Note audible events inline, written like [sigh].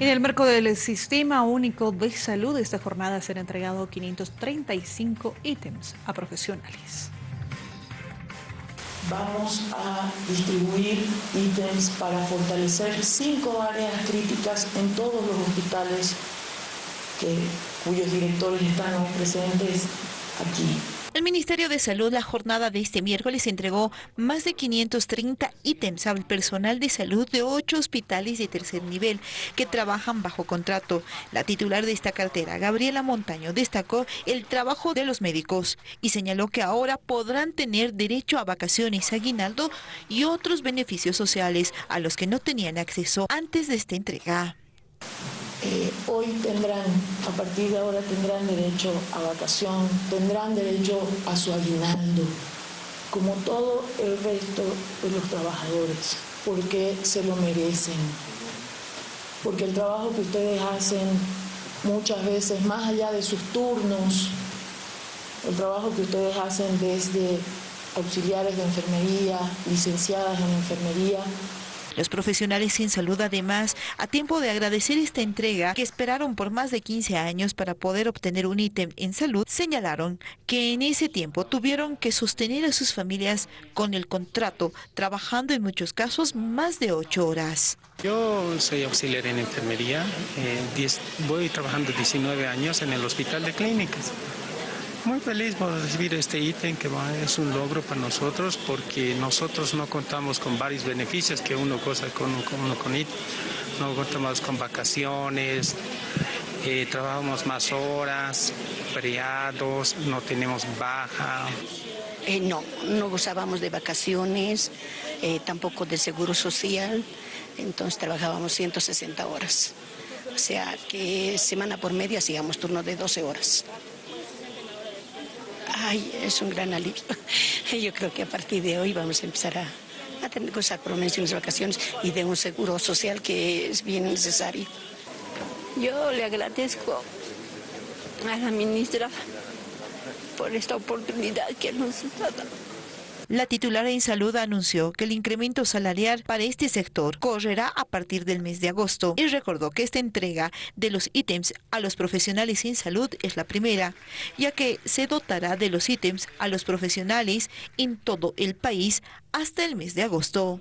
En el marco del Sistema Único de Salud, esta jornada será entregado 535 ítems a profesionales. Vamos a distribuir ítems para fortalecer cinco áreas críticas en todos los hospitales cuyos directores están presentes aquí. El Ministerio de Salud la jornada de este miércoles entregó más de 530 ítems al personal de salud de ocho hospitales de tercer nivel que trabajan bajo contrato. La titular de esta cartera, Gabriela Montaño, destacó el trabajo de los médicos y señaló que ahora podrán tener derecho a vacaciones, aguinaldo y otros beneficios sociales a los que no tenían acceso antes de esta entrega. Eh, hoy tendrán, a partir de ahora tendrán derecho a vacación, tendrán derecho a su aguinaldo, como todo el resto de los trabajadores, porque se lo merecen, porque el trabajo que ustedes hacen muchas veces, más allá de sus turnos, el trabajo que ustedes hacen desde auxiliares de enfermería, licenciadas en enfermería, los profesionales sin salud además, a tiempo de agradecer esta entrega que esperaron por más de 15 años para poder obtener un ítem en salud, señalaron que en ese tiempo tuvieron que sostener a sus familias con el contrato, trabajando en muchos casos más de 8 horas. Yo soy auxiliar en enfermería, eh, voy trabajando 19 años en el hospital de clínicas. Muy feliz por recibir este ítem que es un logro para nosotros porque nosotros no contamos con varios beneficios que uno goza con, uno con ítem. No contamos con vacaciones, eh, trabajamos más horas, feriados, no tenemos baja. Eh, no, no gozábamos de vacaciones, eh, tampoco de seguro social, entonces trabajábamos 160 horas. O sea que semana por media hacíamos turno de 12 horas. Ay, es un gran alivio. [laughs] Yo creo que a partir de hoy vamos a empezar a, tener cosas por menciones de vacaciones y de un seguro social que es bien necesario. Yo le agradezco a la ministra por esta oportunidad que nos ha dado. La titular en salud anunció que el incremento salarial para este sector correrá a partir del mes de agosto y recordó que esta entrega de los ítems a los profesionales en salud es la primera, ya que se dotará de los ítems a los profesionales en todo el país hasta el mes de agosto.